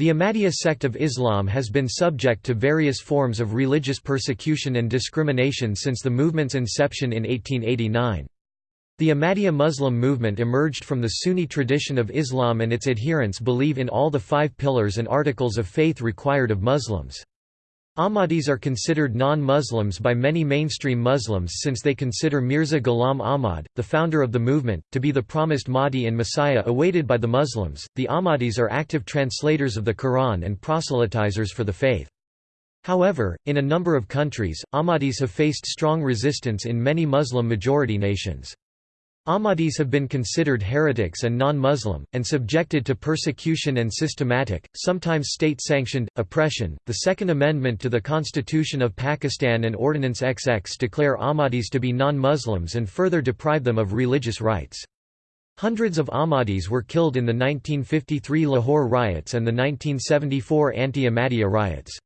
The Ahmadiyya sect of Islam has been subject to various forms of religious persecution and discrimination since the movement's inception in 1889. The Ahmadiyya Muslim movement emerged from the Sunni tradition of Islam and its adherents believe in all the five pillars and articles of faith required of Muslims. Ahmadis are considered non-Muslims by many mainstream Muslims since they consider Mirza Ghulam Ahmad, the founder of the movement, to be the promised Mahdi and Messiah awaited by the Muslims. The Ahmadis are active translators of the Quran and proselytizers for the faith. However, in a number of countries, Ahmadis have faced strong resistance in many Muslim-majority nations. Ahmadis have been considered heretics and non-Muslim, and subjected to persecution and systematic, sometimes state-sanctioned, oppression. The Second Amendment to the Constitution of Pakistan and Ordinance XX declare Ahmadis to be non-Muslims and further deprive them of religious rights. Hundreds of Ahmadis were killed in the 1953 Lahore riots and the 1974 anti-Ahmadiyya riots.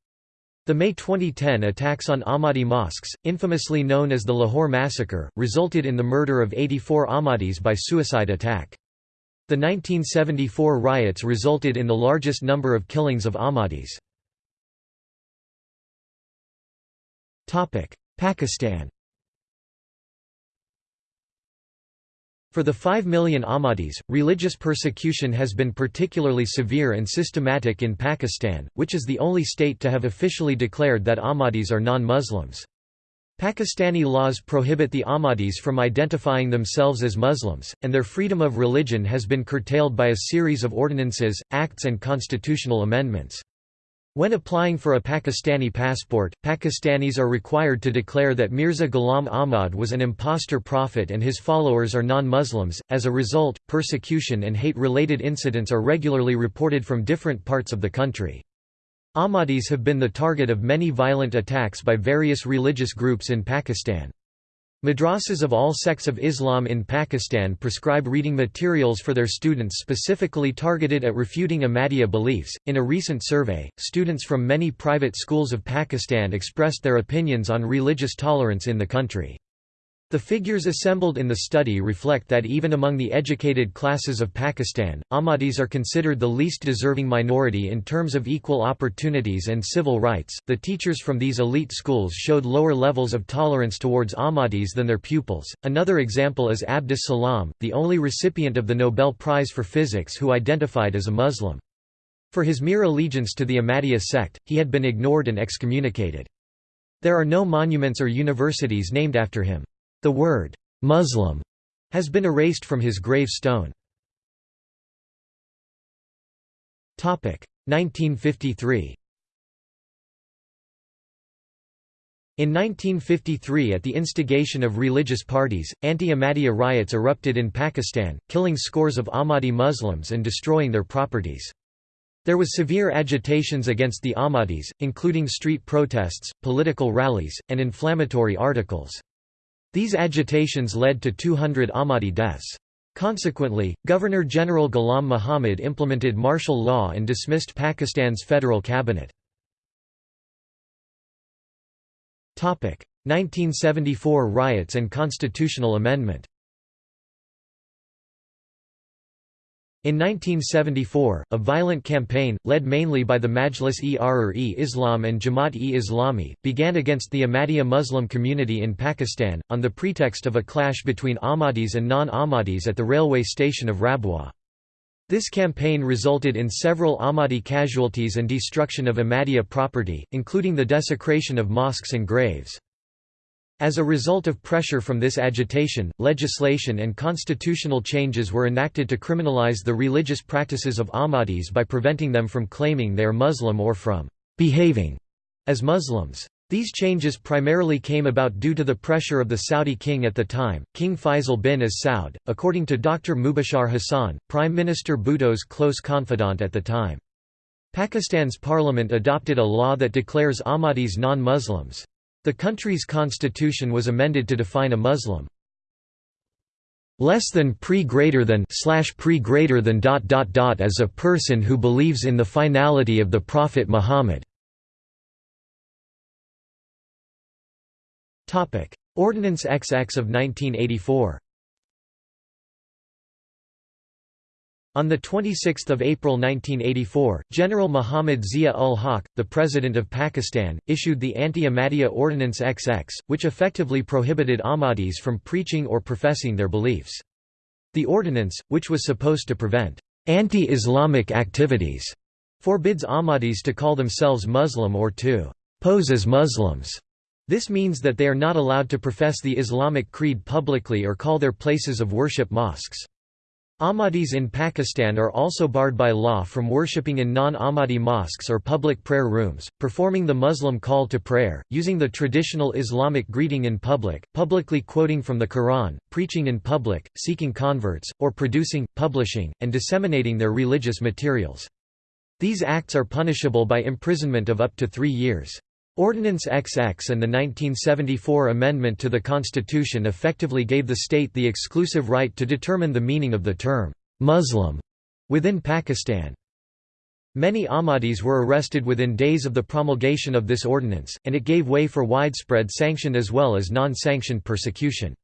The May 2010 attacks on Ahmadi mosques, infamously known as the Lahore Massacre, resulted in the murder of 84 Ahmadis by suicide attack. The 1974 riots resulted in the largest number of killings of Ahmadis. Pakistan For the 5 million Ahmadis, religious persecution has been particularly severe and systematic in Pakistan, which is the only state to have officially declared that Ahmadis are non-Muslims. Pakistani laws prohibit the Ahmadis from identifying themselves as Muslims, and their freedom of religion has been curtailed by a series of ordinances, acts and constitutional amendments. When applying for a Pakistani passport, Pakistanis are required to declare that Mirza Ghulam Ahmad was an impostor prophet and his followers are non-Muslims. As a result, persecution and hate-related incidents are regularly reported from different parts of the country. Ahmadis have been the target of many violent attacks by various religious groups in Pakistan. Madrasas of all sects of Islam in Pakistan prescribe reading materials for their students specifically targeted at refuting Ahmadiyya beliefs. In a recent survey, students from many private schools of Pakistan expressed their opinions on religious tolerance in the country. The figures assembled in the study reflect that even among the educated classes of Pakistan, Ahmadis are considered the least deserving minority in terms of equal opportunities and civil rights. The teachers from these elite schools showed lower levels of tolerance towards Ahmadis than their pupils. Another example is Abdus Salam, the only recipient of the Nobel Prize for Physics who identified as a Muslim. For his mere allegiance to the Ahmadiyya sect, he had been ignored and excommunicated. There are no monuments or universities named after him. The word, "'Muslim' has been erased from his grave stone. 1953 In 1953 at the instigation of religious parties, anti-Ahmadiyya riots erupted in Pakistan, killing scores of Ahmadi Muslims and destroying their properties. There was severe agitations against the Ahmadis, including street protests, political rallies, and inflammatory articles. These agitations led to 200 Ahmadi deaths. Consequently, Governor-General Ghulam Muhammad implemented martial law and dismissed Pakistan's federal cabinet. 1974 riots and constitutional amendment In 1974, a violent campaign, led mainly by the Majlis-e-Ahrar-e-Islam and Jamaat-e-Islami, began against the Ahmadiyya Muslim community in Pakistan, on the pretext of a clash between Ahmadis and non-Ahmadis at the railway station of Rabwa. This campaign resulted in several Ahmadi casualties and destruction of Ahmadiyya property, including the desecration of mosques and graves. As a result of pressure from this agitation, legislation and constitutional changes were enacted to criminalize the religious practices of Ahmadis by preventing them from claiming they are Muslim or from behaving as Muslims. These changes primarily came about due to the pressure of the Saudi king at the time, King Faisal bin as Saud, according to Dr. Mubashar Hassan, Prime Minister Bhutto's close confidant at the time. Pakistan's parliament adopted a law that declares Ahmadis non-Muslims. The country's constitution was amended to define a Muslim less than pre greater than slash pre greater than dot dot dot as a person who believes in the finality of the Prophet Muhammad. Topic: Ordinance XX of 1984. On 26 April 1984, General Muhammad Zia-ul-Haq, the President of Pakistan, issued the Anti-Ahmadiyya Ordinance XX, which effectively prohibited Ahmadis from preaching or professing their beliefs. The ordinance, which was supposed to prevent anti-Islamic activities, forbids Ahmadis to call themselves Muslim or to pose as Muslims. This means that they are not allowed to profess the Islamic creed publicly or call their places of worship mosques. Ahmadis in Pakistan are also barred by law from worshipping in non-Ahmadi mosques or public prayer rooms, performing the Muslim call to prayer, using the traditional Islamic greeting in public, publicly quoting from the Quran, preaching in public, seeking converts, or producing, publishing, and disseminating their religious materials. These acts are punishable by imprisonment of up to three years. Ordinance XX and the 1974 amendment to the Constitution effectively gave the state the exclusive right to determine the meaning of the term, Muslim, within Pakistan. Many Ahmadis were arrested within days of the promulgation of this ordinance, and it gave way for widespread sanctioned as well as non-sanctioned persecution.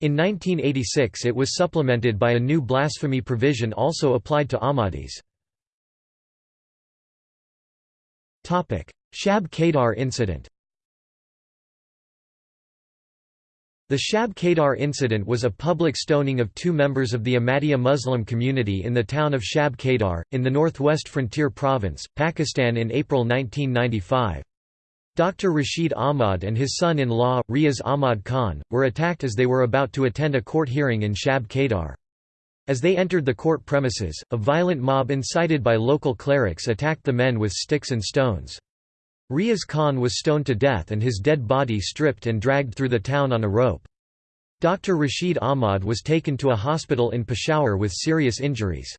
In 1986 it was supplemented by a new blasphemy provision also applied to Ahmadis. Shab Kedar incident The Shab Kedar incident was a public stoning of two members of the Ahmadiyya Muslim community in the town of Shab Kedar, in the northwest frontier province, Pakistan in April 1995. Dr. Rashid Ahmad and his son-in-law, Riaz Ahmad Khan, were attacked as they were about to attend a court hearing in Shab Kedar. As they entered the court premises, a violent mob incited by local clerics attacked the men with sticks and stones. Riaz Khan was stoned to death and his dead body stripped and dragged through the town on a rope. Dr. Rashid Ahmad was taken to a hospital in Peshawar with serious injuries.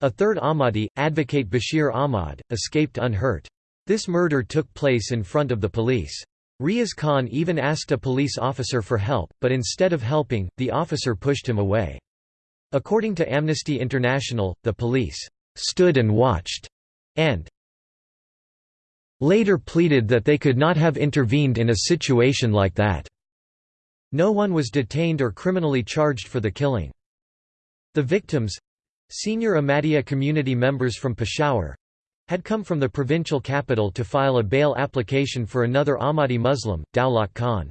A third Ahmadi, advocate Bashir Ahmad, escaped unhurt. This murder took place in front of the police. Riaz Khan even asked a police officer for help, but instead of helping, the officer pushed him away. According to Amnesty International, the police stood and watched, and later pleaded that they could not have intervened in a situation like that. No one was detained or criminally charged for the killing. The victims—senior Ahmadiyya community members from Peshawar—had come from the provincial capital to file a bail application for another Ahmadi Muslim, Daulat Khan.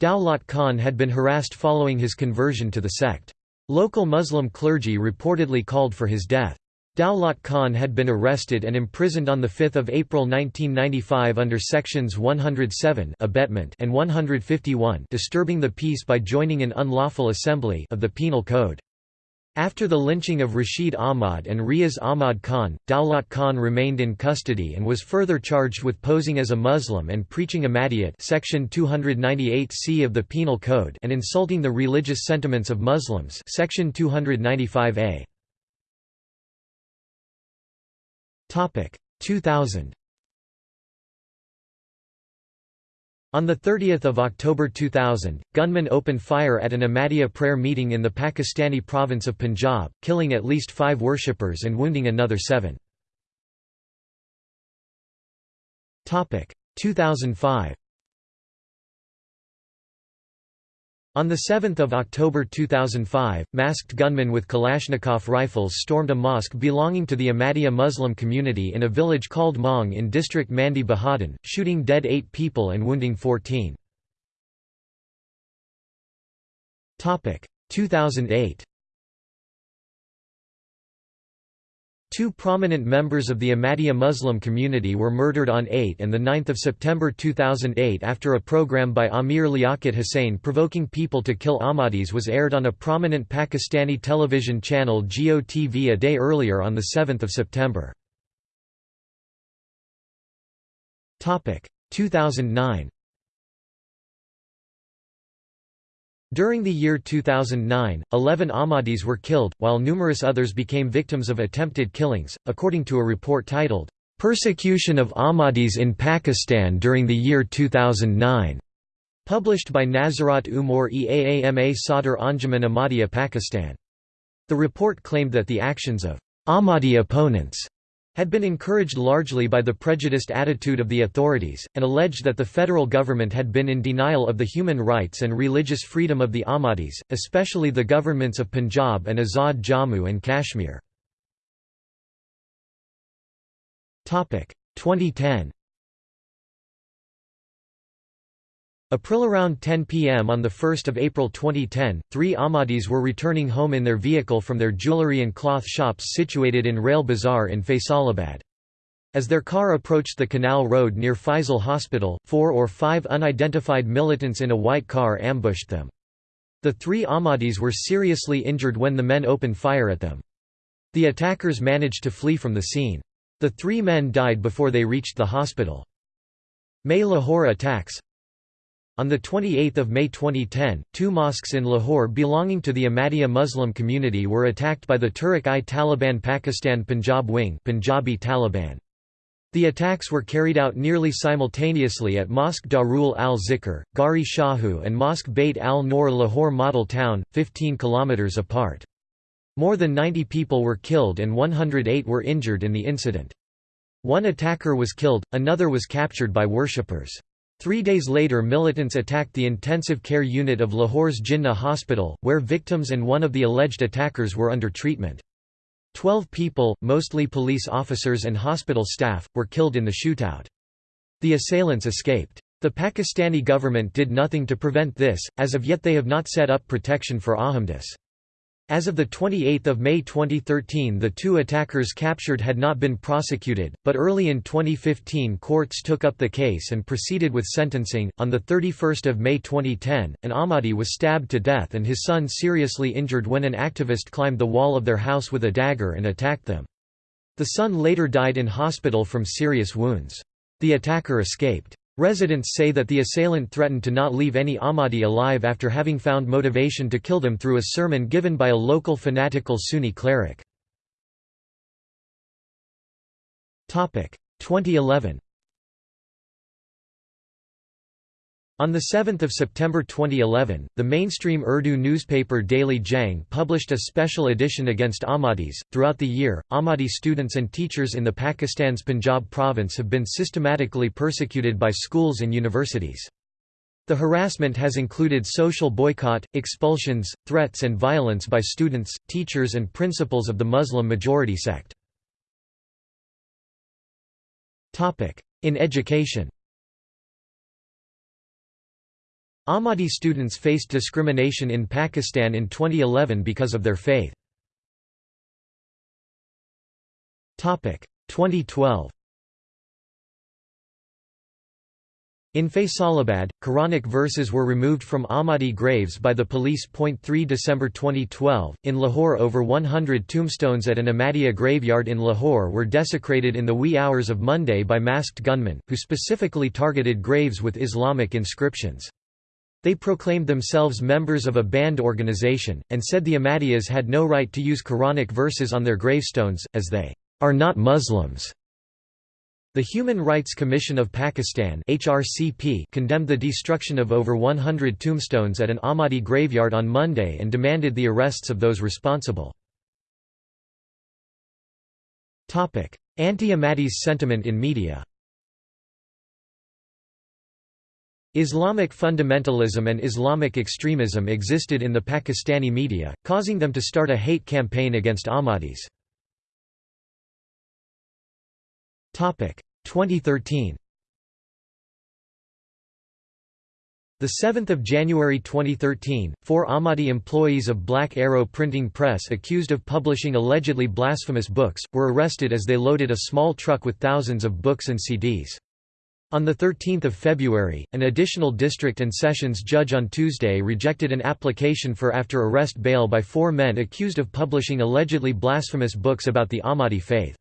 Daulat Khan had been harassed following his conversion to the sect. Local Muslim clergy reportedly called for his death. Daulat Khan had been arrested and imprisoned on 5 April 1995 under Sections 107 abetment and 151 disturbing the peace by joining in unlawful assembly of the Penal Code. After the lynching of Rashid Ahmad and Riaz Ahmad Khan, Daulat Khan remained in custody and was further charged with posing as a Muslim and preaching Ahmadiyyat section 298c of the Penal Code and insulting the religious sentiments of Muslims section 295a. Topic 2000. On 30 October 2000, gunmen opened fire at an Ahmadiyya prayer meeting in the Pakistani province of Punjab, killing at least five worshippers and wounding another seven. 2005 On 7 October 2005, masked gunmen with Kalashnikov rifles stormed a mosque belonging to the Ahmadiyya Muslim community in a village called Maung in district Mandi Bahauddin, shooting dead eight people and wounding 14. 2008 Two prominent members of the Ahmadiyya Muslim community were murdered on 8 and 9 September 2008 after a program by Amir Liaquat Hussain provoking people to kill Ahmadis was aired on a prominent Pakistani television channel Geo TV a day earlier on 7 September. 2009 During the year 2009, 11 Ahmadis were killed, while numerous others became victims of attempted killings, according to a report titled, "'Persecution of Ahmadis in Pakistan during the year 2009' published by Nazarat Umur Eaama Sadr Anjuman Ahmadiyya Pakistan. The report claimed that the actions of Ahmadi opponents had been encouraged largely by the prejudiced attitude of the authorities, and alleged that the federal government had been in denial of the human rights and religious freedom of the Ahmadis, especially the governments of Punjab and Azad Jammu and Kashmir. 2010 April around 10 pm on 1 April 2010, three Ahmadis were returning home in their vehicle from their jewellery and cloth shops situated in Rail Bazaar in Faisalabad. As their car approached the canal road near Faisal Hospital, four or five unidentified militants in a white car ambushed them. The three Ahmadis were seriously injured when the men opened fire at them. The attackers managed to flee from the scene. The three men died before they reached the hospital. May Lahore attacks on 28 May 2010, two mosques in Lahore belonging to the Ahmadiyya Muslim community were attacked by the Tehrik-i-Taliban Pakistan Punjab wing Punjabi Taliban. The attacks were carried out nearly simultaneously at Mosque Darul al-Zikr, Gari Shahu and Mosque Bait al-Noor Lahore model town, 15 km apart. More than 90 people were killed and 108 were injured in the incident. One attacker was killed, another was captured by worshippers. Three days later militants attacked the intensive care unit of Lahore's Jinnah hospital, where victims and one of the alleged attackers were under treatment. Twelve people, mostly police officers and hospital staff, were killed in the shootout. The assailants escaped. The Pakistani government did nothing to prevent this, as of yet they have not set up protection for Ahmadis. As of 28 May 2013 the two attackers captured had not been prosecuted, but early in 2015 courts took up the case and proceeded with sentencing. On 31 May 2010, an Ahmadi was stabbed to death and his son seriously injured when an activist climbed the wall of their house with a dagger and attacked them. The son later died in hospital from serious wounds. The attacker escaped. Residents say that the assailant threatened to not leave any Ahmadi alive after having found motivation to kill them through a sermon given by a local fanatical Sunni cleric. 2011 On 7 September 2011, the mainstream Urdu newspaper Daily Jang published a special edition against Ahmadis. Throughout the year, Ahmadi students and teachers in the Pakistan's Punjab province have been systematically persecuted by schools and universities. The harassment has included social boycott, expulsions, threats and violence by students, teachers and principals of the Muslim-majority sect. In education Ahmadi students faced discrimination in Pakistan in 2011 because of their faith. 2012 In Faisalabad, Quranic verses were removed from Ahmadi graves by the police. 3 December 2012, in Lahore over 100 tombstones at an Ahmadiyya graveyard in Lahore were desecrated in the wee hours of Monday by masked gunmen, who specifically targeted graves with Islamic inscriptions. They proclaimed themselves members of a banned organization, and said the Ahmadiyyas had no right to use Quranic verses on their gravestones, as they are not Muslims. The Human Rights Commission of Pakistan HRCP condemned the destruction of over 100 tombstones at an Ahmadi graveyard on Monday and demanded the arrests of those responsible. Anti-Ahmadis sentiment in media Islamic fundamentalism and Islamic extremism existed in the Pakistani media, causing them to start a hate campaign against Ahmadis. 2013 The 7th of January 2013, four Ahmadi employees of Black Arrow Printing Press accused of publishing allegedly blasphemous books, were arrested as they loaded a small truck with thousands of books and CDs. On 13 February, an additional district and sessions judge on Tuesday rejected an application for after-arrest bail by four men accused of publishing allegedly blasphemous books about the Ahmadi faith.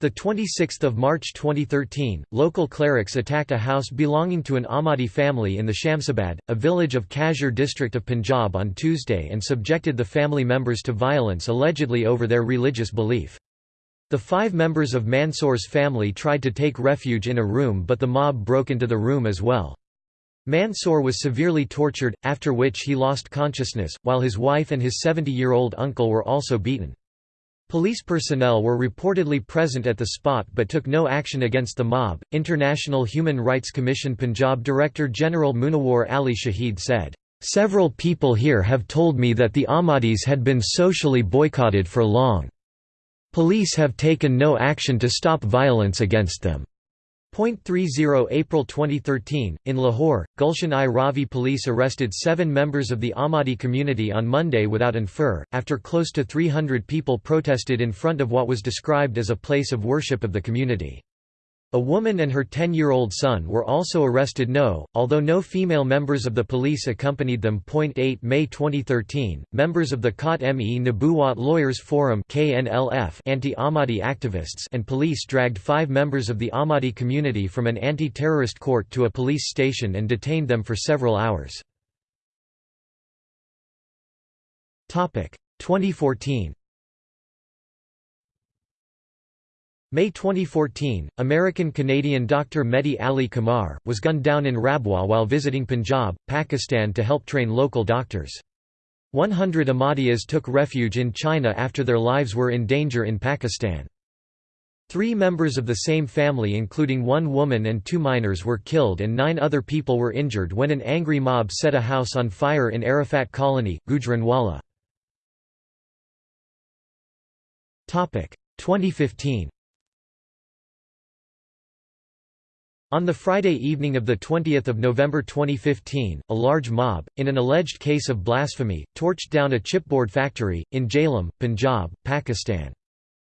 The 26th of March 2013, local clerics attacked a house belonging to an Ahmadi family in the Shamsabad, a village of Kasur district of Punjab on Tuesday and subjected the family members to violence allegedly over their religious belief. The five members of Mansour's family tried to take refuge in a room but the mob broke into the room as well. Mansour was severely tortured, after which he lost consciousness, while his wife and his 70-year-old uncle were also beaten. Police personnel were reportedly present at the spot but took no action against the mob. International Human Rights Commission Punjab Director General Munawar Ali Shahid said, Several people here have told me that the Ahmadis had been socially boycotted for long. Police have taken no action to stop violence against them. Point 30 April 2013, in Lahore, Gulshan-i Ravi police arrested seven members of the Ahmadi community on Monday without infer, after close to 300 people protested in front of what was described as a place of worship of the community. A woman and her 10-year-old son were also arrested no, although no female members of the police accompanied them. 8 May 2013, members of the Khat-Me Nabuwat Lawyers Forum anti-Ahmadi activists and police dragged five members of the Ahmadi community from an anti-terrorist court to a police station and detained them for several hours. 2014 May 2014, American-Canadian Dr. Mehdi Ali Qamar, was gunned down in Rabwa while visiting Punjab, Pakistan to help train local doctors. 100 Ahmadiyas took refuge in China after their lives were in danger in Pakistan. Three members of the same family including one woman and two minors were killed and nine other people were injured when an angry mob set a house on fire in Arafat Colony, Gujranwala. 2015 On the Friday evening of 20 November 2015, a large mob, in an alleged case of blasphemy, torched down a chipboard factory, in Jhelum, Punjab, Pakistan.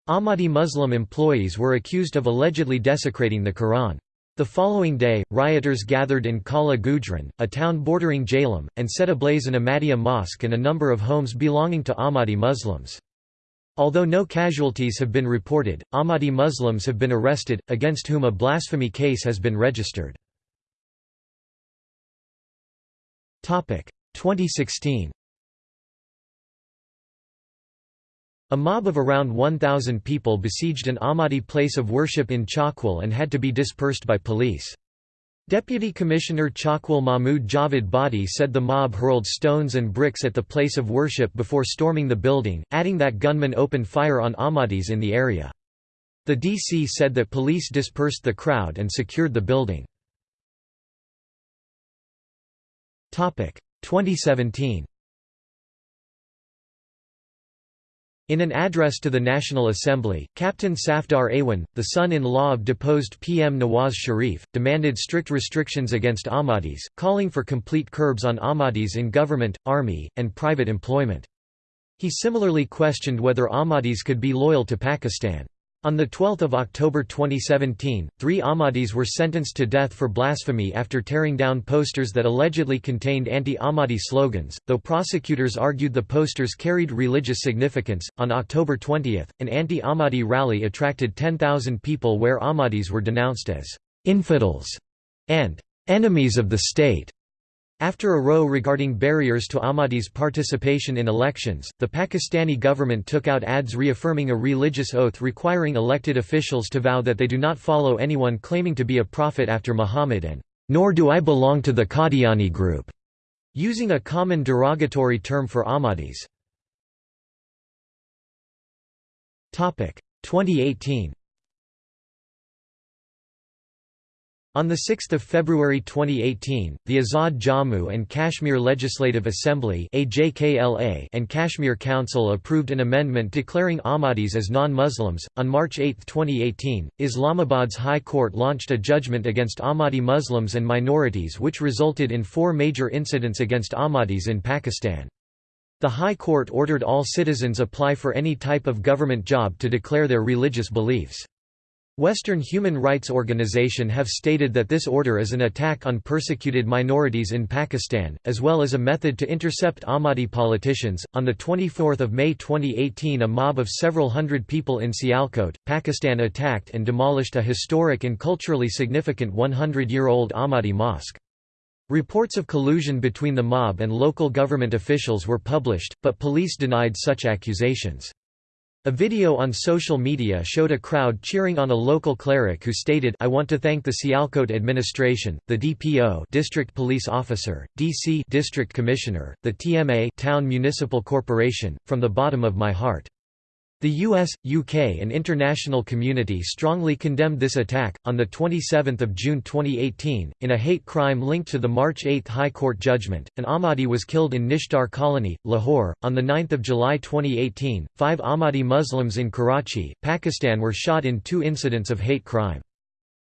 Ahmadi Muslim employees were accused of allegedly desecrating the Quran. The following day, rioters gathered in Kala Gujran, a town bordering Jhelum, and set ablaze an Ahmadiyya mosque and a number of homes belonging to Ahmadi Muslims. Although no casualties have been reported, Ahmadi Muslims have been arrested, against whom a blasphemy case has been registered. 2016 A mob of around 1,000 people besieged an Ahmadi place of worship in Chakwal and had to be dispersed by police. Deputy Commissioner Chakwal Mahmood Javed Badi said the mob hurled stones and bricks at the place of worship before storming the building, adding that gunmen opened fire on Ahmadis in the area. The DC said that police dispersed the crowd and secured the building. 2017 In an address to the National Assembly, Captain Safdar Awan, the son-in-law of deposed PM Nawaz Sharif, demanded strict restrictions against Ahmadis, calling for complete curbs on Ahmadis in government, army, and private employment. He similarly questioned whether Ahmadis could be loyal to Pakistan. On 12 October 2017, three Ahmadis were sentenced to death for blasphemy after tearing down posters that allegedly contained anti-Ahmadi slogans, though prosecutors argued the posters carried religious significance. On October 20, an anti-Ahmadi rally attracted 10,000 people where Ahmadis were denounced as infidels and enemies of the state. After a row regarding barriers to Ahmadis' participation in elections, the Pakistani government took out ads reaffirming a religious oath requiring elected officials to vow that they do not follow anyone claiming to be a prophet after Muhammad and, "...nor do I belong to the Qadiani group", using a common derogatory term for Ahmadis. 2018 On 6 February 2018, the Azad Jammu and Kashmir Legislative Assembly and Kashmir Council approved an amendment declaring Ahmadis as non-Muslims. On March 8, 2018, Islamabad's High Court launched a judgment against Ahmadi Muslims and minorities which resulted in four major incidents against Ahmadis in Pakistan. The High Court ordered all citizens apply for any type of government job to declare their religious beliefs. Western human rights organization have stated that this order is an attack on persecuted minorities in Pakistan, as well as a method to intercept Ahmadi politicians. On the 24th of May 2018, a mob of several hundred people in Sialkot, Pakistan attacked and demolished a historic and culturally significant 100-year-old Ahmadi mosque. Reports of collusion between the mob and local government officials were published, but police denied such accusations. A video on social media showed a crowd cheering on a local cleric who stated I want to thank the Sialkot administration, the DPO district police officer, DC district commissioner, the TMA town municipal corporation, from the bottom of my heart. The US, UK and international community strongly condemned this attack. On the 27th of June 2018, in a hate crime linked to the March 8 High Court judgment, an Ahmadi was killed in Nishtar colony, Lahore. On the 9th of July 2018, 5 Ahmadi Muslims in Karachi, Pakistan were shot in two incidents of hate crime.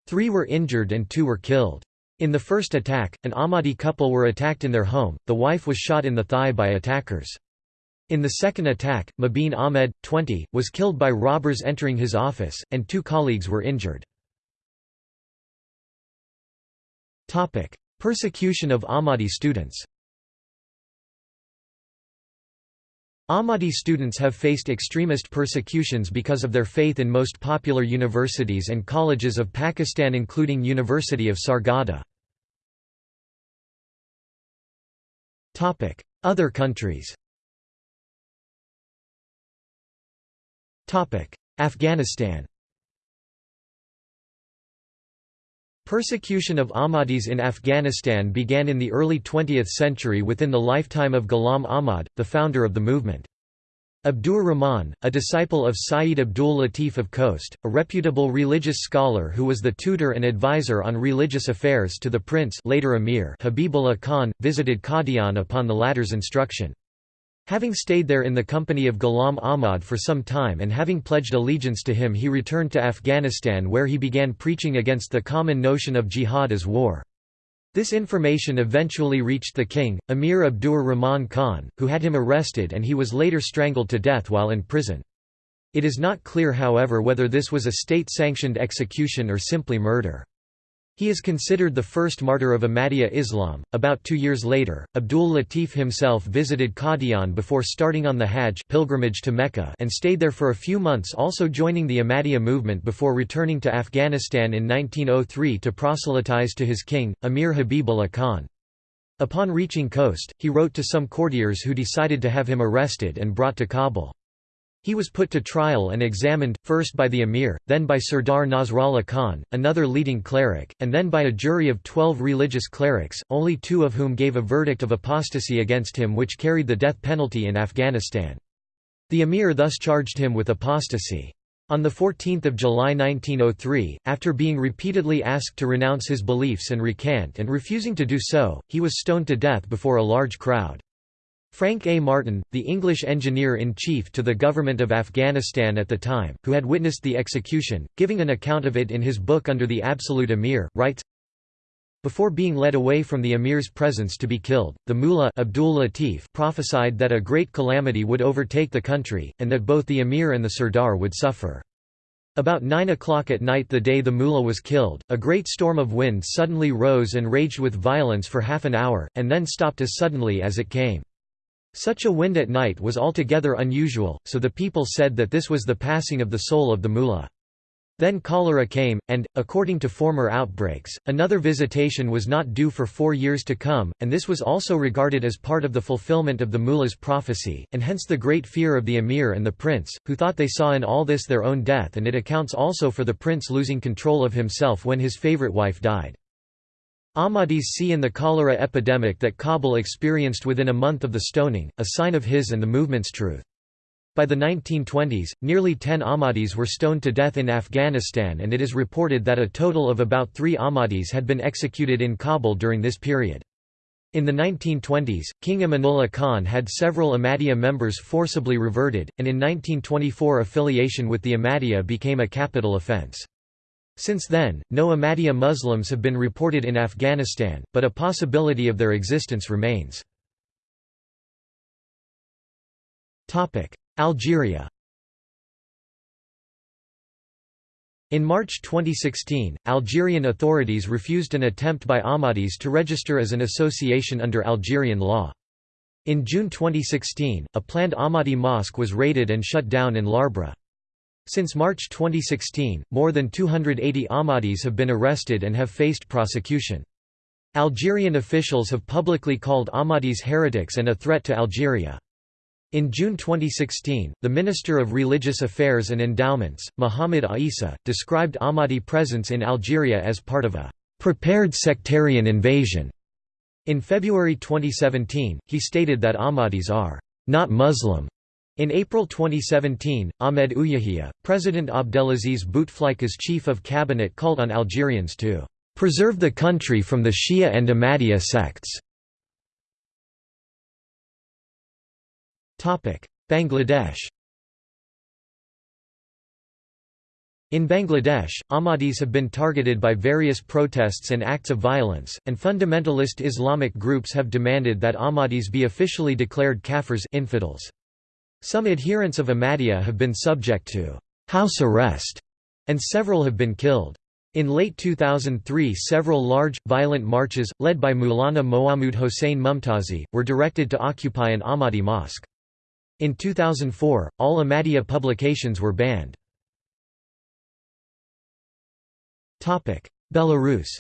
3 were injured and 2 were killed. In the first attack, an Ahmadi couple were attacked in their home. The wife was shot in the thigh by attackers. In the second attack, Mabeen Ahmed, 20, was killed by robbers entering his office, and two colleagues were injured. Persecution of Ahmadi students Ahmadi students have faced extremist persecutions because of their faith in most popular universities and colleges of Pakistan including University of Sargodha. Other countries Afghanistan Persecution of Ahmadis in Afghanistan began in the early 20th century within the lifetime of Ghulam Ahmad, the founder of the movement. Abdur Rahman, a disciple of Sayyid Abdul Latif of Khost, a reputable religious scholar who was the tutor and advisor on religious affairs to the prince later Emir Habibullah Khan, visited Qadian upon the latter's instruction. Having stayed there in the company of Ghulam Ahmad for some time and having pledged allegiance to him he returned to Afghanistan where he began preaching against the common notion of jihad as war. This information eventually reached the king, Emir Abdur Rahman Khan, who had him arrested and he was later strangled to death while in prison. It is not clear however whether this was a state-sanctioned execution or simply murder. He is considered the first martyr of Ahmadiyya Islam. About two years later, Abdul Latif himself visited Qadian before starting on the Hajj pilgrimage to Mecca and stayed there for a few months also joining the Ahmadiyya movement before returning to Afghanistan in 1903 to proselytize to his king, Amir Habibullah Khan. Upon reaching Khost, he wrote to some courtiers who decided to have him arrested and brought to Kabul. He was put to trial and examined, first by the emir, then by Sirdar Nasrallah Khan, another leading cleric, and then by a jury of twelve religious clerics, only two of whom gave a verdict of apostasy against him which carried the death penalty in Afghanistan. The emir thus charged him with apostasy. On 14 July 1903, after being repeatedly asked to renounce his beliefs and recant and refusing to do so, he was stoned to death before a large crowd. Frank A. Martin, the English engineer-in-chief to the government of Afghanistan at the time, who had witnessed the execution, giving an account of it in his book Under the Absolute Emir, writes, Before being led away from the emir's presence to be killed, the mullah Abdul Latif prophesied that a great calamity would overtake the country, and that both the emir and the sardar would suffer. About 9 o'clock at night the day the mullah was killed, a great storm of wind suddenly rose and raged with violence for half an hour, and then stopped as suddenly as it came. Such a wind at night was altogether unusual, so the people said that this was the passing of the soul of the mullah. Then cholera came, and, according to former outbreaks, another visitation was not due for four years to come, and this was also regarded as part of the fulfillment of the mullah's prophecy, and hence the great fear of the emir and the prince, who thought they saw in all this their own death and it accounts also for the prince losing control of himself when his favorite wife died. Ahmadis see in the cholera epidemic that Kabul experienced within a month of the stoning, a sign of his and the movement's truth. By the 1920s, nearly 10 Ahmadis were stoned to death in Afghanistan and it is reported that a total of about three Ahmadis had been executed in Kabul during this period. In the 1920s, King Amanullah Khan had several Ahmadiyya members forcibly reverted, and in 1924 affiliation with the Ahmadiyya became a capital offence. Since then, no Ahmadiyya Muslims have been reported in Afghanistan, but a possibility of their existence remains. Algeria In March 2016, Algerian authorities refused an attempt by Ahmadis to register as an association under Algerian law. In June 2016, a planned Ahmadi mosque was raided and shut down in Larbaa. Since March 2016, more than 280 Ahmadis have been arrested and have faced prosecution. Algerian officials have publicly called Ahmadis heretics and a threat to Algeria. In June 2016, the Minister of Religious Affairs and Endowments, Mohamed Aissa, described Ahmadi presence in Algeria as part of a prepared sectarian invasion. In February 2017, he stated that Ahmadis are not Muslim In April 2017, Ahmed Ouyahia, President Abdelaziz Bouteflika's chief of cabinet called on Algerians to "...preserve the country from the Shia and Ahmadiyya sects." Bangladesh In Bangladesh, Ahmadis have been targeted by various protests and acts of violence, and fundamentalist Islamic groups have demanded that Ahmadis be officially declared kafirs infidels. Some adherents of Ahmadiyya have been subject to house arrest, and several have been killed. In late 2003 several large, violent marches, led by Maulana Mohammad Hossein Mumtazi, were directed to occupy an Ahmadi mosque. In 2004, all Ahmadiyya publications were banned. Belarus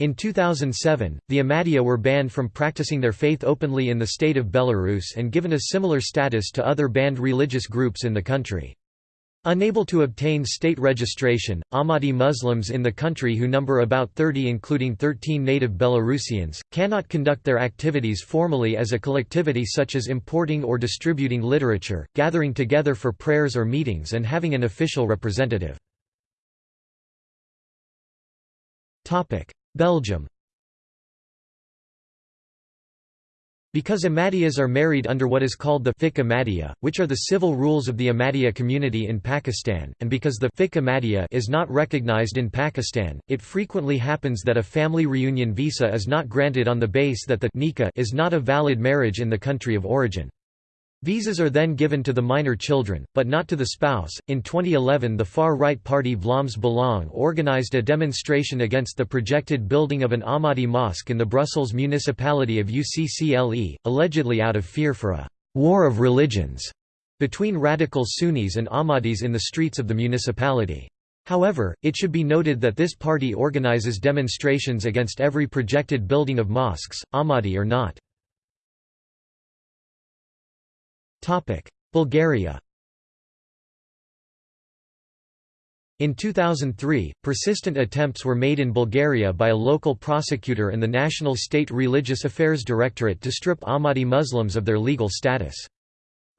In 2007, the Ahmadiyya were banned from practicing their faith openly in the state of Belarus and given a similar status to other banned religious groups in the country. Unable to obtain state registration, Ahmadi Muslims in the country who number about 30 including 13 native Belarusians, cannot conduct their activities formally as a collectivity such as importing or distributing literature, gathering together for prayers or meetings and having an official representative. Belgium Because Ahmadiyyas are married under what is called the fiqh Ahmadiyya, which are the civil rules of the Ahmadiyya community in Pakistan, and because the fiqh Ahmadiyya is not recognized in Pakistan, it frequently happens that a family reunion visa is not granted on the base that the nikah is not a valid marriage in the country of origin. Visas are then given to the minor children, but not to the spouse. In 2011, the far right party Vlaams Belang organized a demonstration against the projected building of an Ahmadi mosque in the Brussels municipality of UCCLE, allegedly out of fear for a war of religions between radical Sunnis and Ahmadis in the streets of the municipality. However, it should be noted that this party organizes demonstrations against every projected building of mosques, Ahmadi or not. Bulgaria In 2003, persistent attempts were made in Bulgaria by a local prosecutor and the National State Religious Affairs Directorate to strip Ahmadi Muslims of their legal status.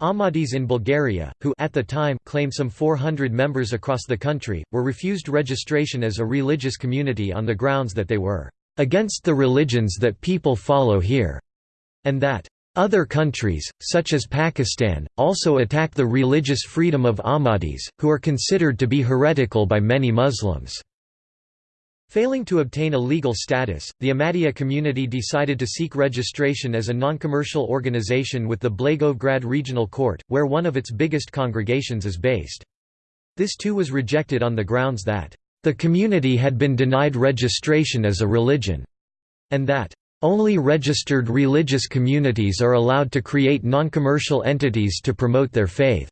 Ahmadis in Bulgaria, who at the time claimed some 400 members across the country, were refused registration as a religious community on the grounds that they were against the religions that people follow here, and that other countries, such as Pakistan, also attack the religious freedom of Ahmadis, who are considered to be heretical by many Muslims. Failing to obtain a legal status, the Ahmadiyya community decided to seek registration as a non-commercial organization with the Blagoevgrad Regional Court, where one of its biggest congregations is based. This too was rejected on the grounds that, "...the community had been denied registration as a religion," and that, only registered religious communities are allowed to create non-commercial entities to promote their faith.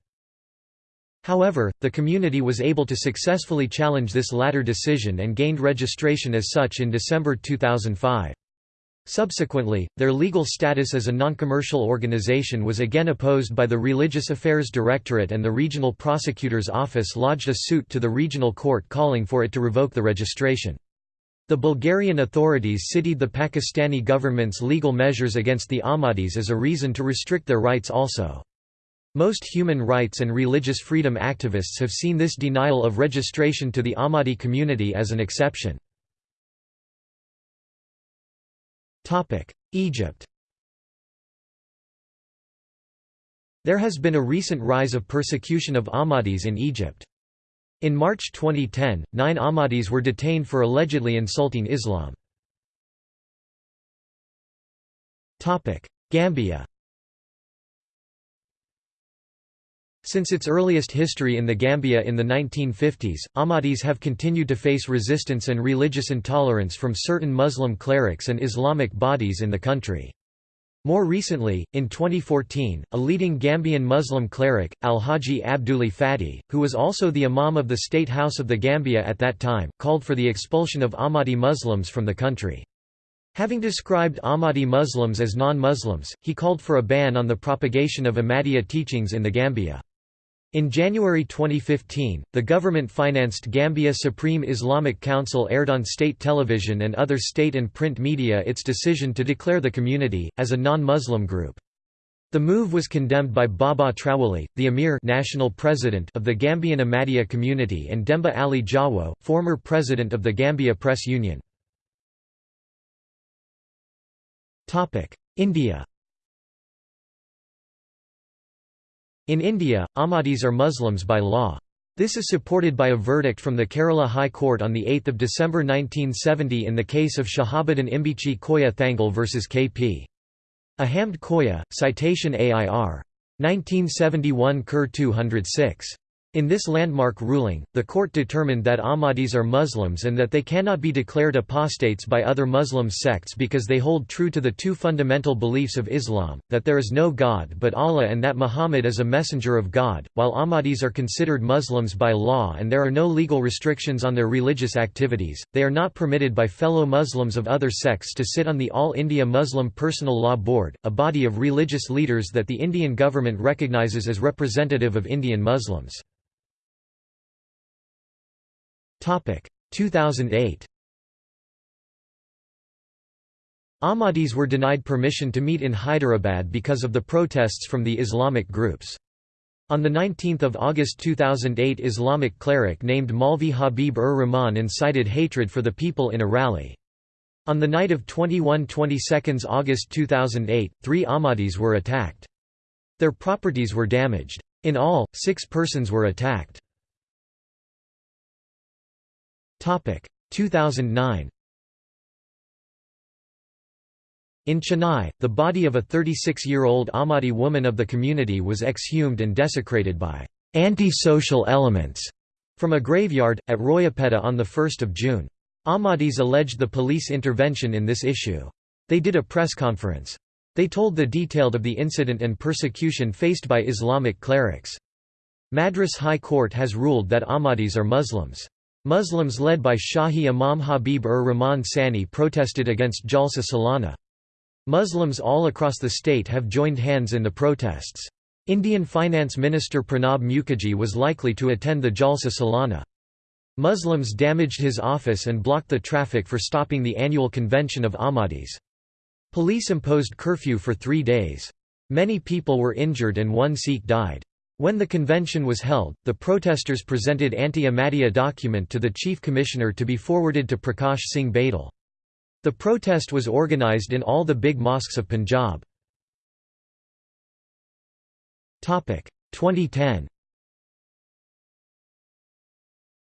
However, the community was able to successfully challenge this latter decision and gained registration as such in December 2005. Subsequently, their legal status as a non-commercial organization was again opposed by the Religious Affairs Directorate and the Regional Prosecutor's Office lodged a suit to the regional court calling for it to revoke the registration. The Bulgarian authorities cited the Pakistani government's legal measures against the Ahmadis as a reason to restrict their rights also. Most human rights and religious freedom activists have seen this denial of registration to the Ahmadi community as an exception. Egypt There has been a recent rise of persecution of Ahmadis in Egypt. In March 2010, nine Ahmadis were detained for allegedly insulting Islam. Gambia Since its earliest history in the Gambia in the 1950s, Ahmadis have continued to face resistance and religious intolerance from certain Muslim clerics and Islamic bodies in the country. More recently, in 2014, a leading Gambian Muslim cleric, Al-Haji Abduli Fati, who was also the Imam of the State House of the Gambia at that time, called for the expulsion of Ahmadi Muslims from the country. Having described Ahmadi Muslims as non-Muslims, he called for a ban on the propagation of Ahmadiyya teachings in the Gambia. In January 2015, the government-financed Gambia Supreme Islamic Council aired on state television and other state and print media its decision to declare the community, as a non-Muslim group, The move was condemned by Baba Trawali, the Emir national president of the Gambian Ahmadiyya community and Demba Ali Jawo, former president of the Gambia Press Union. India In India, Ahmadis are Muslims by law. This is supported by a verdict from the Kerala High Court on 8 December 1970 in the case of Shahabuddin Imbichi Koya Thangal v. K.P. Ahamd Koya, citation AIR. 1971 Ker 206. In this landmark ruling, the court determined that Ahmadis are Muslims and that they cannot be declared apostates by other Muslim sects because they hold true to the two fundamental beliefs of Islam, that there is no God but Allah and that Muhammad is a messenger of God. While Ahmadis are considered Muslims by law and there are no legal restrictions on their religious activities, they are not permitted by fellow Muslims of other sects to sit on the All India Muslim Personal Law Board, a body of religious leaders that the Indian government recognizes as representative of Indian Muslims. 2008 Ahmadis were denied permission to meet in Hyderabad because of the protests from the Islamic groups. On 19 August 2008 Islamic cleric named Maulvi Habib-ur-Rahman incited hatred for the people in a rally. On the night of 21–22 August 2008, three Ahmadis were attacked. Their properties were damaged. In all, six persons were attacked. 2009 In Chennai, the body of a 36-year-old Ahmadi woman of the community was exhumed and desecrated by anti-social elements from a graveyard, at Royapettah on 1 June. Ahmadis alleged the police intervention in this issue. They did a press conference. They told the detailed of the incident and persecution faced by Islamic clerics. Madras High Court has ruled that Ahmadis are Muslims. Muslims led by Shahi Imam Habib-ur-Rahman Sani protested against Jalsa Salana. Muslims all across the state have joined hands in the protests. Indian Finance Minister Pranab Mukherjee was likely to attend the Jalsa Salana. Muslims damaged his office and blocked the traffic for stopping the annual convention of Ahmadis. Police imposed curfew for three days. Many people were injured and one Sikh died. When the convention was held, the protesters presented anti-Ahmadiyya document to the chief commissioner to be forwarded to Prakash Singh Badal. The protest was organized in all the big mosques of Punjab. 2010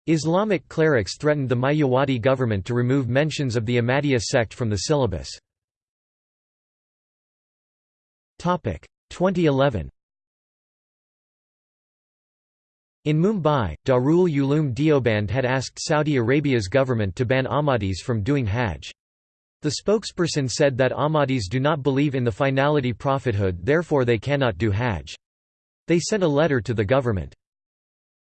Islamic clerics threatened the Mayawati government to remove mentions of the Ahmadiyya sect from the syllabus. 2011 In Mumbai, Darul Uloom Deoband had asked Saudi Arabia's government to ban Ahmadis from doing Hajj. The spokesperson said that Ahmadis do not believe in the finality prophethood therefore they cannot do Hajj. They sent a letter to the government.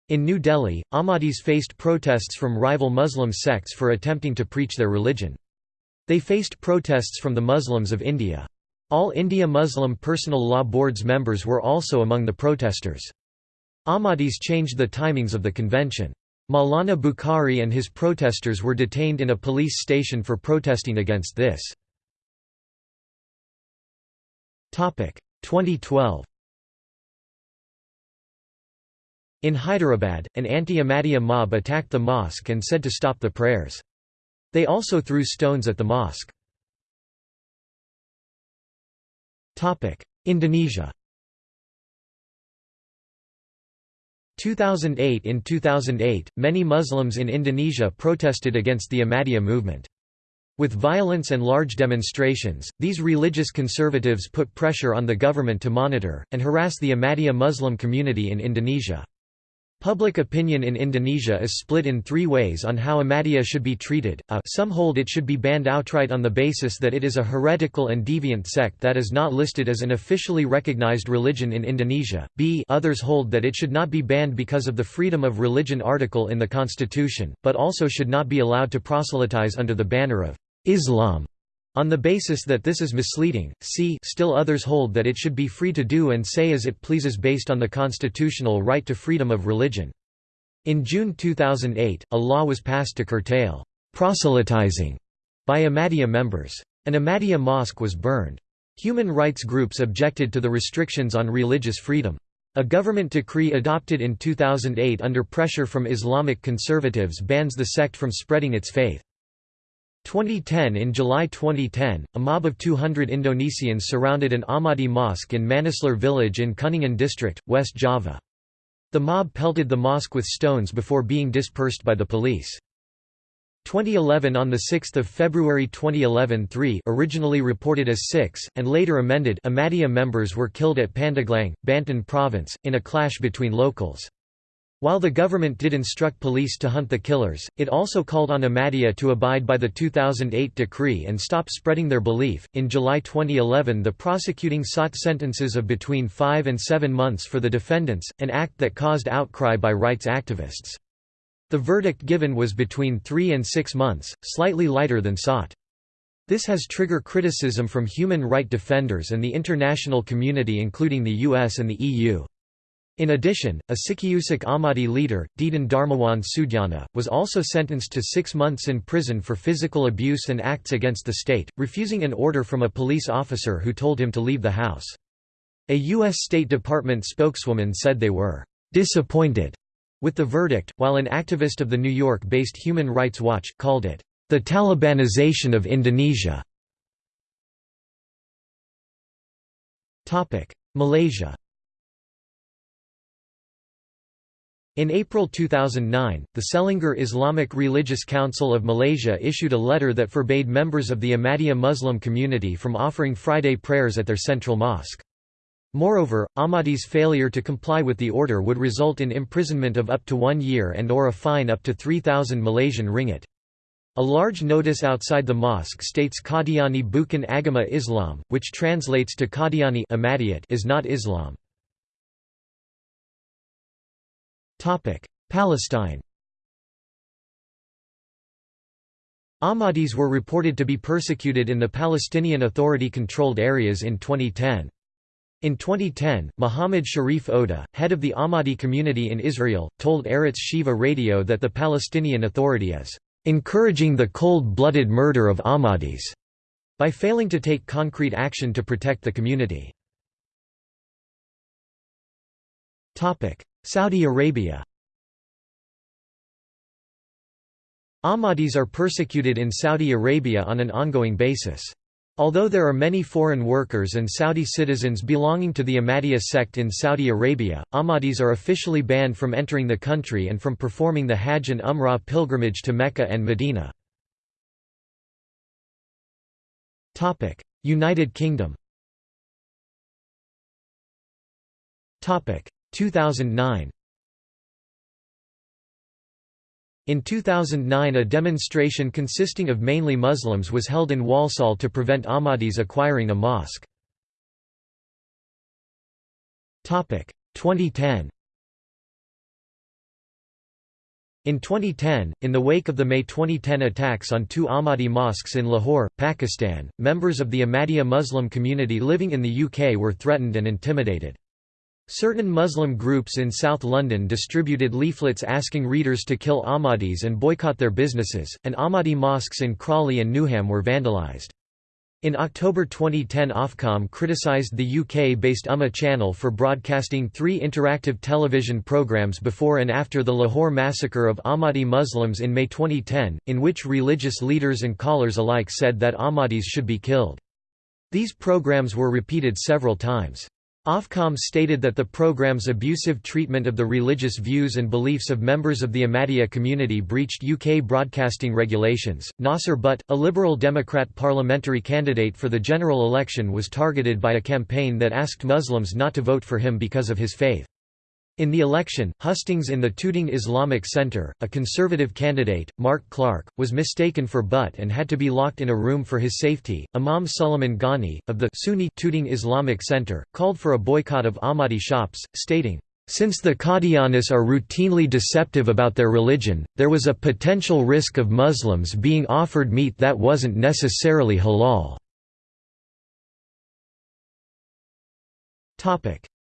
In New Delhi, Ahmadis faced protests from rival Muslim sects for attempting to preach their religion. They faced protests from the Muslims of India. All India Muslim Personal Law Board's members were also among the protesters. Ahmadis changed the timings of the convention. Maulana Bukhari and his protesters were detained in a police station for protesting against this. 2012 In Hyderabad, an anti-Ahmadiyya mob attacked the mosque and said to stop the prayers. They also threw stones at the mosque. Indonesia 2008 In 2008, many Muslims in Indonesia protested against the Ahmadiyya movement. With violence and large demonstrations, these religious conservatives put pressure on the government to monitor, and harass the Ahmadiyya Muslim community in Indonesia. Public opinion in Indonesia is split in three ways on how Ahmadiyya should be treated. A, some hold it should be banned outright on the basis that it is a heretical and deviant sect that is not listed as an officially recognized religion in Indonesia. B, others hold that it should not be banned because of the freedom of religion article in the constitution, but also should not be allowed to proselytize under the banner of Islam. On the basis that this is misleading, c still others hold that it should be free to do and say as it pleases based on the constitutional right to freedom of religion. In June 2008, a law was passed to curtail proselytizing by Ahmadiyya members. An Ahmadiyya mosque was burned. Human rights groups objected to the restrictions on religious freedom. A government decree adopted in 2008 under pressure from Islamic conservatives bans the sect from spreading its faith. 2010 In July 2010, a mob of 200 Indonesians surrounded an Ahmadi mosque in Manislor village in Kuningan district, West Java. The mob pelted the mosque with stones before being dispersed by the police. 2011 On 6 February 2011 three originally reported as six, and later amended Ahmadiyya members were killed at Pandeglang, Banten province, in a clash between locals. While the government did instruct police to hunt the killers, it also called on Ahmadiyya to abide by the 2008 decree and stop spreading their belief. In July 2011, the prosecuting sought sentences of between five and seven months for the defendants, an act that caused outcry by rights activists. The verdict given was between three and six months, slightly lighter than sought. This has triggered criticism from human right defenders and the international community including the US and the EU. In addition, a Cikeusik Ahmadi leader, Deden Darmawan Sudjana, was also sentenced to six months in prison for physical abuse and acts against the state, refusing an order from a police officer who told him to leave the house. A U.S. State Department spokeswoman said they were disappointed with the verdict, while an activist of the New York-based Human Rights Watch, called it, "...the Talibanization of Indonesia". Malaysia In April 2009, the Selangor Islamic Religious Council of Malaysia issued a letter that forbade members of the Ahmadiyya Muslim community from offering Friday prayers at their central mosque. Moreover, Ahmadi's failure to comply with the order would result in imprisonment of up to one year and or a fine up to 3,000 Malaysian ringgit. A large notice outside the mosque states Qadiani Bukan Agama Islam, which translates to Qadiani is not Islam. Palestine Ahmadis were reported to be persecuted in the Palestinian Authority-controlled areas in 2010. In 2010, Muhammad Sharif Odeh, head of the Ahmadi community in Israel, told Arutz Sheva Radio that the Palestinian Authority is encouraging the cold-blooded murder of Ahmadis by failing to take concrete action to protect the community. Saudi Arabia Ahmadis are persecuted in Saudi Arabia on an ongoing basis. Although there are many foreign workers and Saudi citizens belonging to the Ahmadiyya sect in Saudi Arabia, Ahmadis are officially banned from entering the country and from performing the Hajj and Umrah pilgrimage to Mecca and Medina. United Kingdom 2009 In 2009 a demonstration consisting of mainly Muslims was held in Walsall to prevent Ahmadis acquiring a mosque. 2010 In 2010, in the wake of the May 2010 attacks on two Ahmadi mosques in Lahore, Pakistan, members of the Ahmadiyya Muslim community living in the UK were threatened and intimidated. Certain Muslim groups in South London distributed leaflets asking readers to kill Ahmadis and boycott their businesses, and Ahmadi mosques in Crawley and Newham were vandalised. In October 2010 Ofcom criticised the UK-based Ummah channel for broadcasting three interactive television programmes before and after the Lahore massacre of Ahmadi Muslims in May 2010, in which religious leaders and callers alike said that Ahmadis should be killed. These programmes were repeated several times. Ofcom stated that the program's abusive treatment of the religious views and beliefs of members of the Ahmadiyya community breached UK broadcasting regulations. Nasser Butt, a Liberal Democrat parliamentary candidate for the general election, was targeted by a campaign that asked Muslims not to vote for him because of his faith. In the election, hustings in the Tooting Islamic Center, a conservative candidate, Mark Clarke, was mistaken for Butt and had to be locked in a room for his safety. Imam Suleiman Ghani, of the Sunni Tooting Islamic Center, called for a boycott of Ahmadi shops, stating, since the Qadianis are routinely deceptive about their religion, there was a potential risk of Muslims being offered meat that wasn't necessarily halal.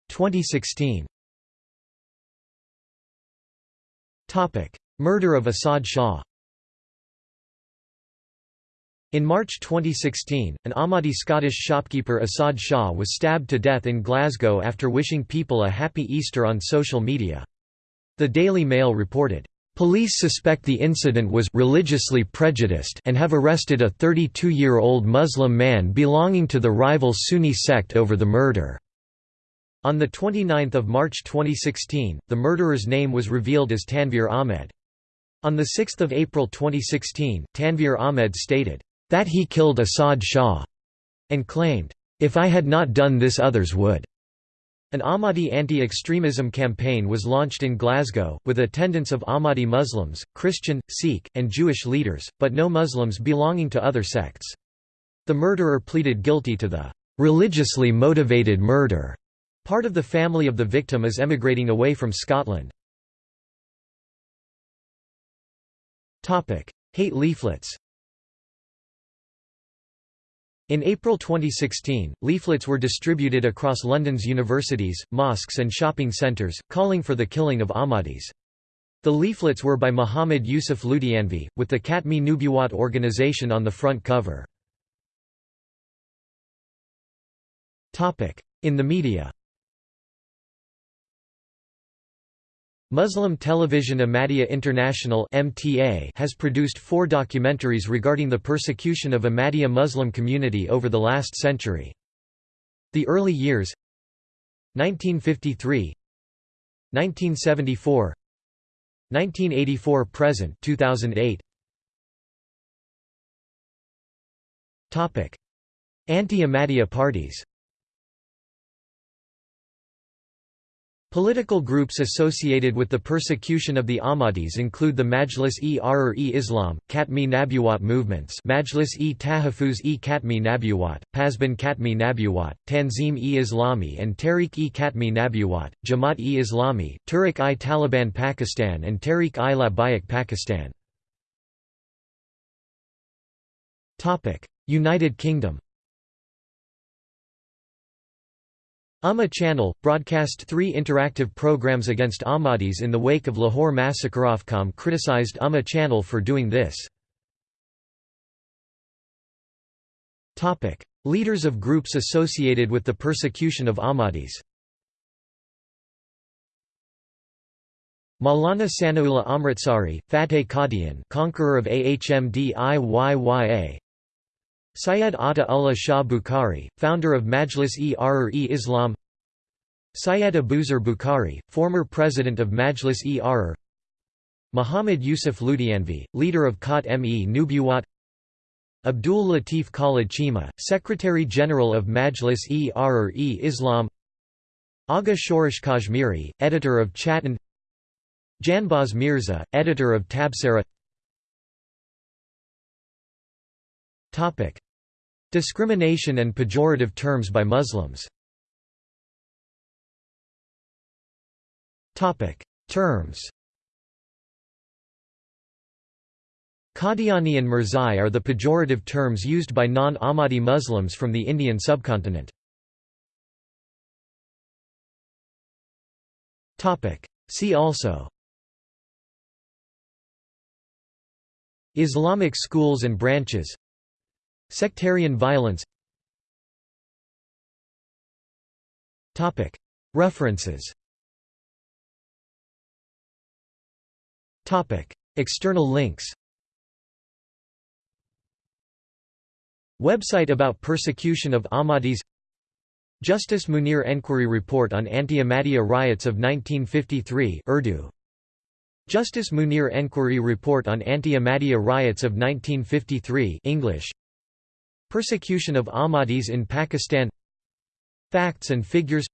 2016 Murder of Asad Shah In March 2016, an Ahmadi Scottish shopkeeper Asad Shah was stabbed to death in Glasgow after wishing people a happy Easter on social media. The Daily Mail reported, "...police suspect the incident was religiously prejudiced and have arrested a 32-year-old Muslim man belonging to the rival Sunni sect over the murder." On 29 March 2016, the murderer's name was revealed as Tanvir Ahmed. On 6 April 2016, Tanvir Ahmed stated, that he killed Asad Shah, and claimed, If I had not done this others would. An Ahmadi anti-extremism campaign was launched in Glasgow, with attendance of Ahmadi Muslims, Christian, Sikh, and Jewish leaders, but no Muslims belonging to other sects. The murderer pleaded guilty to the religiously motivated murder. Part of the family of the victim is emigrating away from Scotland. Hate leaflets in April 2016, leaflets were distributed across London's universities, mosques and shopping centres, calling for the killing of Ahmadis. The leaflets were by Muhammad Yusuf Ludhianvi, with the Khatmi Nubuwat organization on the front cover. In the media Muslim television Ahmadiyya International has produced four documentaries regarding the persecution of Ahmadiyya Muslim community over the last century. The early years 1953 1974 1984 present 2008 Topic Anti-Ahmadiyya parties Political groups associated with the persecution of the Ahmadis include the Majlis-e Ahrar-e-Islam, Khatmi Nabuwat movements Majlis-e Tahafuz-e Khatmi Nabuwat, Pasban Khatmi Nabuwat, Tanzim-e-Islami and Tehreek-e Khatmi Nabuwat, Jamaat-e-Islami, Tehreek-i-Taliban Pakistan and Tehreek-i-Labbaik Pakistan. United Kingdom Ummah Channel, broadcast three interactive programs against Ahmadis in the wake of Lahore massacre. Ofcom criticized Ummah Channel for doing this. Leaders of groups associated with the persecution of Ahmadis Maulana Sanaullah Amritsari, Fateh Qadian conqueror of Ahmadiyya Syed Ata Ullah Shah Bukhari, founder of Majlis-e Ahrar-e-Islam Syed Abuzar Bukhari, former president of Majlis-e Ahrar Muhammad Yusuf Ludhianvi, leader of Khat-me Nubuwat. Abdul Latif Khalid Chima, Secretary-General of Majlis-e Ahrar-e-Islam Agha Shorish Kashmiri, editor of Chattan Janbaz Mirza, editor of Tabsara Topic: Discrimination and pejorative terms by Muslims. Topic: Terms. Qadiani and Mirzai are the pejorative terms used by non-Ahmadi Muslims from the Indian subcontinent. See also Islamic schools and branches Sectarian violence. References. External links. Website about persecution of Ahmadis. Justice Munir Enquiry Report on Anti-Ahmadiyya Riots of 1953 Urdu. Justice Munir Enquiry Report on Anti-Ahmadiyya Riots of 1953 English. Persecution of Ahmadis in Pakistan. Facts and figures.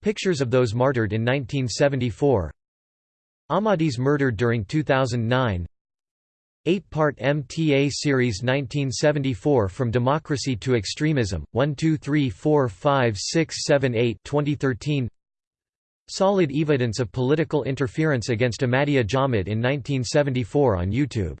Pictures of those martyred in 1974 Ahmadis murdered during 2009 Eight-part MTA series 1974 From Democracy to Extremism, 1 2 3 4 5 6 7 8 2013 Solid evidence of political interference against Ahmadiyya Jamaat in 1974 on YouTube